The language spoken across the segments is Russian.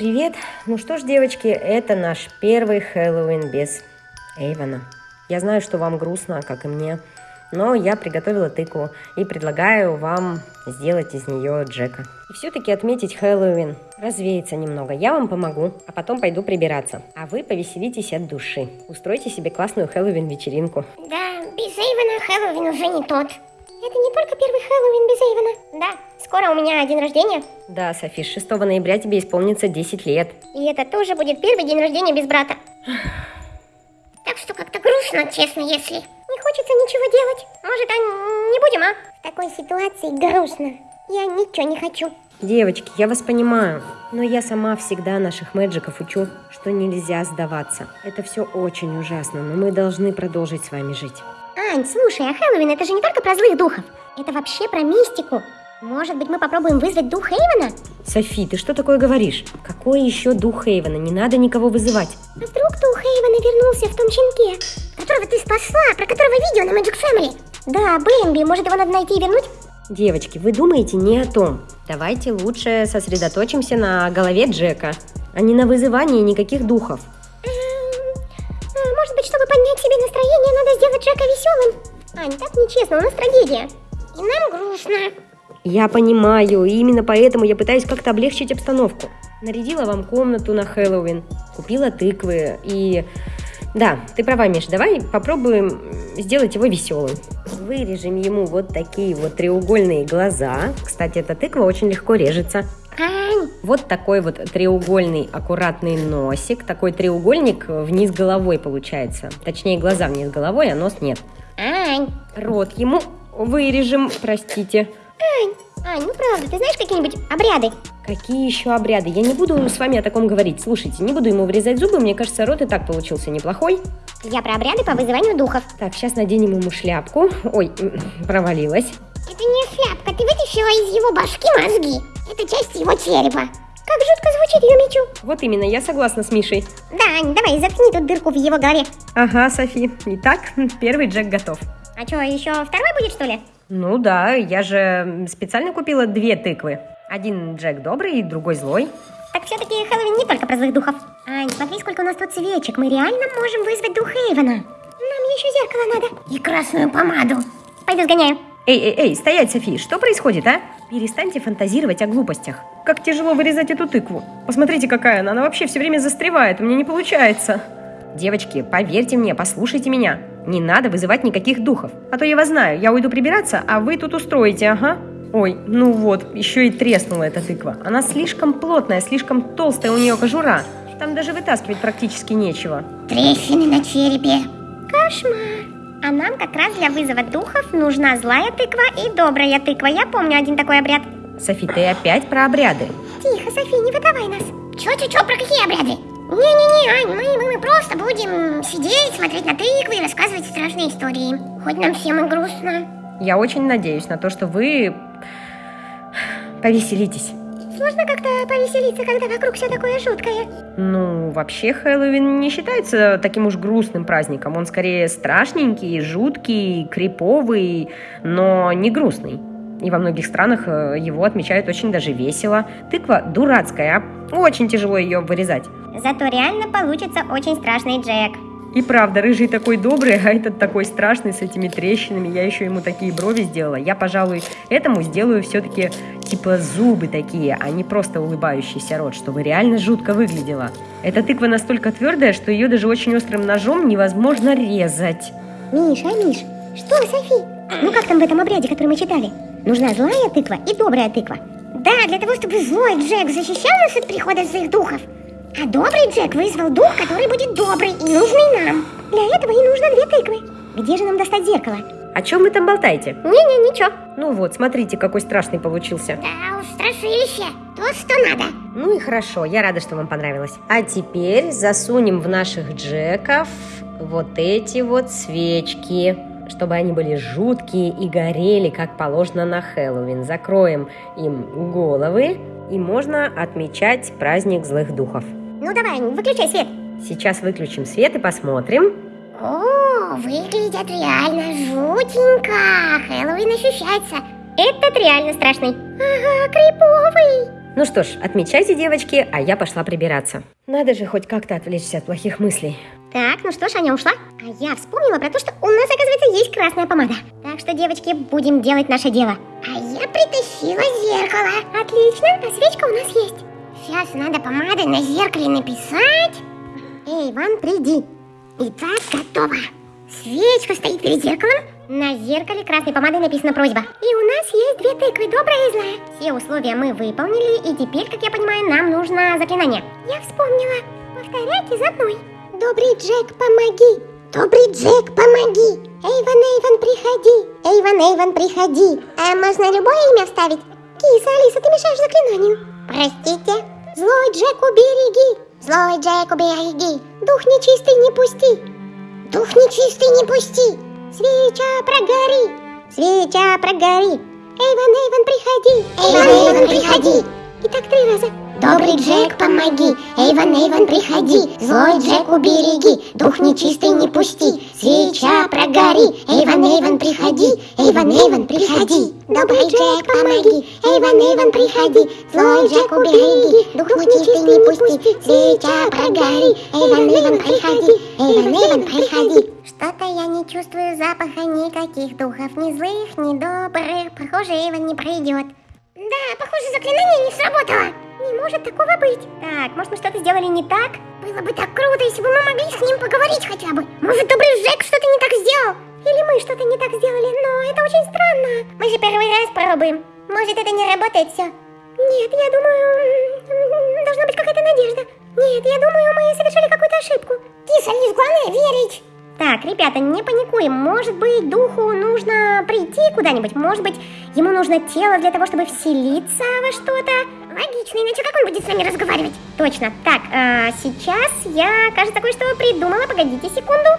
Привет! Ну что ж, девочки, это наш первый Хэллоуин без Эйвона. Я знаю, что вам грустно, как и мне, но я приготовила тыкву и предлагаю вам сделать из нее Джека. И все-таки отметить Хэллоуин, развеяться немного. Я вам помогу, а потом пойду прибираться. А вы повеселитесь от души. Устройте себе классную Хэллоуин-вечеринку. Да, без Эйвена Хэллоуин уже не тот. Это не только первый Хэллоуин без Эйвена. Да, скоро у меня день рождения. Да, Софи, 6 ноября тебе исполнится 10 лет. И это тоже будет первый день рождения без брата. Так что как-то грустно, честно, если. Не хочется ничего делать. Может, а не будем, а? В такой ситуации грустно. Я ничего не хочу. Девочки, я вас понимаю, но я сама всегда наших мэджиков учу, что нельзя сдаваться. Это все очень ужасно, но мы должны продолжить с вами жить. Ань, слушай, а Хэллоуин это же не только про злых духов. Это вообще про мистику. Может быть, мы попробуем вызвать дух Эйвена? Софи, ты что такое говоришь? Какой еще дух Эйвена? Не надо никого вызывать. А вдруг дух Эйвена вернулся в том щенке, которого ты спасла, про которого видео на Magic Family? Да, Бэмби, может его надо найти и вернуть? Девочки, вы думаете не о том. Давайте лучше сосредоточимся на голове Джека, а не на вызывании никаких духов. Джека веселым? Ань, так нечестно, у нас трагедия. И нам грустно. Я понимаю, и именно поэтому я пытаюсь как-то облегчить обстановку. Нарядила вам комнату на Хэллоуин, купила тыквы и... Да, ты права, Миш, давай попробуем сделать его веселым. Вырежем ему вот такие вот треугольные глаза. Кстати, эта тыква очень легко режется. Вот такой вот треугольный аккуратный носик. Такой треугольник вниз головой получается. Точнее, глаза вниз головой, а нос нет. Рот ему вырежем, простите. Ань, Ань, ну правда, ты знаешь какие-нибудь обряды? Какие еще обряды? Я не буду с вами о таком говорить. Слушайте, не буду ему вырезать зубы, мне кажется, рот и так получился неплохой. Я про обряды по вызыванию духов. Так, сейчас наденем ему шляпку. Ой, провалилась. Это не шляпка, ты вытащила из его башки мозги. Это часть его черепа. Как жутко звучит ее мечу. Вот именно, я согласна с Мишей. Да, Ань, давай, заткни тут дырку в его голове. Ага, Софи. Итак, первый Джек готов. А что, еще второй будет, что ли? Ну да, я же специально купила две тыквы. Один Джек добрый другой злой. Так все-таки Хэллоуин не только про злых духов. Ань, смотри, сколько у нас тут свечек. Мы реально можем вызвать дух Эйвена. Нам еще зеркало надо. И красную помаду. Пойду сгоняю. Эй, эй, эй, стоять, Софи, что происходит, а? Перестаньте фантазировать о глупостях. Как тяжело вырезать эту тыкву. Посмотрите, какая она. Она вообще все время застревает, у меня не получается. Девочки, поверьте мне, послушайте меня. Не надо вызывать никаких духов. А то я вас знаю, я уйду прибираться, а вы тут устроите, ага. Ой, ну вот, еще и треснула эта тыква. Она слишком плотная, слишком толстая у нее кожура. Там даже вытаскивать практически нечего. Трещины на черепе. Кошмар. А нам как раз для вызова духов нужна злая тыква и добрая тыква. Я помню один такой обряд. Софи, ты опять про обряды. Тихо, Софи, не выдавай нас. Чё-чё-чё, про какие обряды? Не-не-не, Ань, мы, мы, мы просто будем сидеть, смотреть на тыквы и рассказывать страшные истории. Хоть нам всем и грустно. Я очень надеюсь на то, что вы повеселитесь. Сложно как-то повеселиться, когда вокруг все такое жуткое. Ну, вообще Хэллоуин не считается таким уж грустным праздником. Он скорее страшненький, жуткий, криповый, но не грустный. И во многих странах э, его отмечают очень даже весело. Тыква дурацкая, а очень тяжело ее вырезать. Зато реально получится очень страшный Джек. И правда, рыжий такой добрый, а этот такой страшный с этими трещинами. Я еще ему такие брови сделала. Я, пожалуй, этому сделаю все-таки типа зубы такие, а не просто улыбающийся рот, чтобы реально жутко выглядело. Эта тыква настолько твердая, что ее даже очень острым ножом невозможно резать. Миш, а Миш, что, Софи? Ну как там в этом обряде, который мы читали? Нужна злая тыква и добрая тыква. Да, для того, чтобы злой Джек защищал нас от прихода злых духов. А добрый Джек вызвал дух, который будет добрый и нужный нам. Для этого и нужно две тыквы. Где же нам достать зеркало? О чем вы там болтаете? Не-не, ничего. Ну вот, смотрите, какой страшный получился. Да уж, страшилище. То, что надо. Ну и хорошо, я рада, что вам понравилось. А теперь засунем в наших джеков вот эти вот свечки, чтобы они были жуткие и горели, как положено на Хэллоуин. Закроем им головы, и можно отмечать праздник злых духов. Ну давай, выключай свет. Сейчас выключим свет и посмотрим. О, выглядят реально жутенько. Хэллоуин ощущается. Этот реально страшный. Ага, криповый. Ну что ж, отмечайте, девочки, а я пошла прибираться. Надо же хоть как-то отвлечься от плохих мыслей. Так, ну что ж, Аня ушла. А я вспомнила про то, что у нас, оказывается, есть красная помада. Так что, девочки, будем делать наше дело. А я притащила зеркало. Отлично, а свечка у нас есть. Сейчас надо помадой на зеркале написать. Эй, Иван, приди. Итак, готово. Свечка стоит перед зеркалом. На зеркале красной помадой написана просьба. И у нас есть две тыквы, добрая и злая. Все условия мы выполнили, и теперь, как я понимаю, нам нужно заклинание. Я вспомнила. Повторяйте за мной. Добрый Джек, помоги! Добрый Джек, помоги! Эйван, Эйван, приходи! Эйван, Эйван, приходи! А можно любое имя вставить? Киса, Алиса, ты мешаешь заклинанию. Простите. Злой Джек, убереги! Злой Джек, убереги! Дух нечистый не пусти! Дух нечистый не пусти! Свеча, прогори! Свеча, прогори! Эйван, Эйван, приходи! Эйван, Эйван, приходи! Итак, три раза. Добрый Джек, помоги! Эйван, Эйван, приходи! Злой Джек, убереги! Дух нечистый не пусти! Свеча, прогори! Эйван, Эйван, приходи! Эйван, Эйван, приходи! Добрый Джек, помоги! Эйван, Эйван, приходи! Злой Джек, убереги! Дух нечистый не пусти! Свеча, прогори! Эйван, Эйван, приходи! Эйван, Эйван, приходи! Что-то я не чувствую запаха никаких духов, ни злых, ни добрых. Похоже, Эйван не пройдет. Да, похоже, заклинание не сработало. Не может такого быть. Так, может мы что-то сделали не так? Было бы так круто, если бы мы могли с ним поговорить хотя бы. Может, добрый Жек что-то не так сделал? Или мы что-то не так сделали, но это очень странно. Мы же первый раз пробуем. Может, это не работает все? Нет, я думаю, должна быть какая-то надежда. Нет, я думаю, мы совершили какую-то ошибку. Киса, Лиз, главное верить. Так, ребята, не паникуем. Может быть, духу нужно прийти куда-нибудь. Может быть, ему нужно тело для того, чтобы вселиться во что-то. Логично, иначе как он будет с нами разговаривать? Точно. Так, а, сейчас я, кажется, кое-что придумала. Погодите секунду.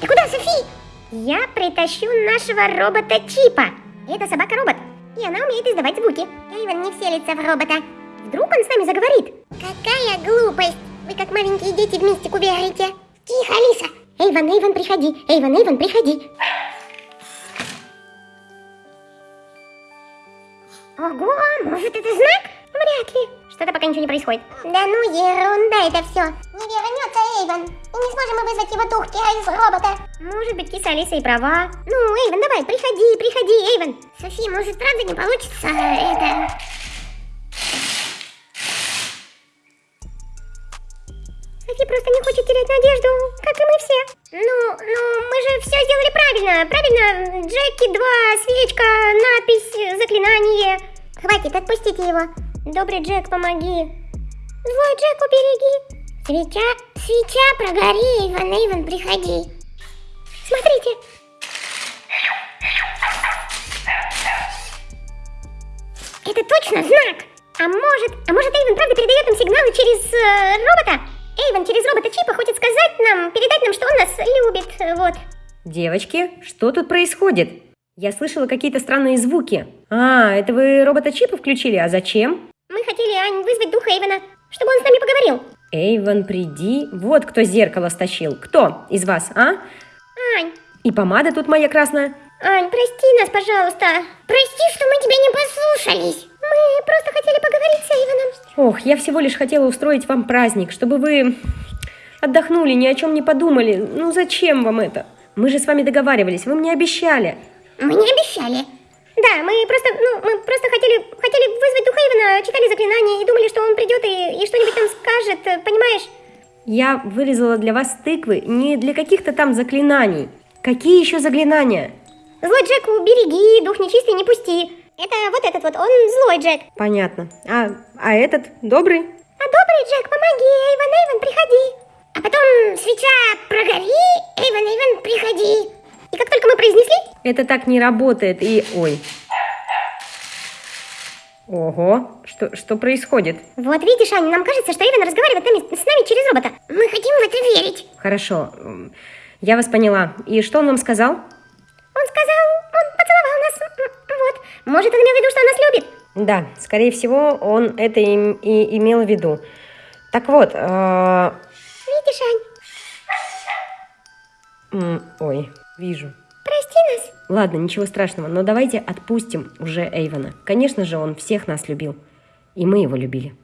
Ты куда, Софи? Я притащу нашего робота Чипа. Это собака-робот. И она умеет издавать звуки. Эйвен не вселится в робота. Вдруг он с нами заговорит? Какая глупость! Вы как маленькие дети в мистику верите. Тихо, Алиса! Эйван, Эйван, приходи! Эйван, Эйван, приходи! Ого, может это знак? Вряд ли. Что-то пока ничего не происходит. Да ну ерунда это все. Не вернется Эйван. И не сможем мы вызвать его дух из робота. Может быть, киса Алиса и права. Ну, Эйван, давай, приходи, приходи, Эйван. Софи, может, правда не получится это... Софи просто не хочет терять надежду, как и мы все. Ну, ну, мы же все сделали правильно. Правильно, Джеки 2, свечка, надпись, заклинание. Хватит, отпустите его. Добрый Джек, помоги. Злой Джек, убереги. Свеча, свеча, прогори, Иван, Иван, приходи. Смотрите. Это точно знак. А может, а может Эйвен правда передает нам сигналы через э, робота? Эйвен через робота Чипа хочет сказать нам, передать нам, что он нас любит, вот. Девочки, что тут происходит? Я слышала какие-то странные звуки. А, это вы робота Чипа включили, а зачем? Мы хотели, Ань, вызвать духа Эйвена, чтобы он с нами поговорил. Эйвен, приди. Вот кто зеркало стащил. Кто из вас, а? Ань, И помада тут моя красная. Ань, прости нас, пожалуйста. Прости, что мы тебя не послушались. Мы просто хотели поговорить с Эйвеном. Ох, я всего лишь хотела устроить вам праздник, чтобы вы отдохнули, ни о чем не подумали. Ну зачем вам это? Мы же с вами договаривались, вы мне обещали. Мы не обещали. Да, мы просто, ну, мы просто хотели, хотели вызвать духа Эйвена, читали заклинание и думали, что он придет и, и что-нибудь нам скажет, понимаешь? Я вырезала для вас тыквы не для каких-то там заклинаний. Какие еще заклинания? Злой Джек, убереги, дух нечистый не пусти. Это вот этот вот, он злой Джек. Понятно. А, а этот добрый? А добрый Джек, помоги, Эйвен, Эйвен, приходи. А потом свеча прогори, Эйвен, Эйвен, приходи. И как только мы произнесли, Это так не работает и... Ой. Ого, что, что происходит? вот видишь, Аня, нам кажется, что Эйвен разговаривает нами- с нами через робота. Мы хотим в это верить. Хорошо, я вас поняла. И что он вам сказал? Он сказал, Может, он имел в виду, что он нас любит? Да, скорее всего, он это им и имел в виду. Так вот, э, Видишь, Ань, ой, вижу. прости нас. Ладно, ничего страшного, но давайте отпустим уже Эйвона. Конечно же, он всех нас любил. И мы его любили.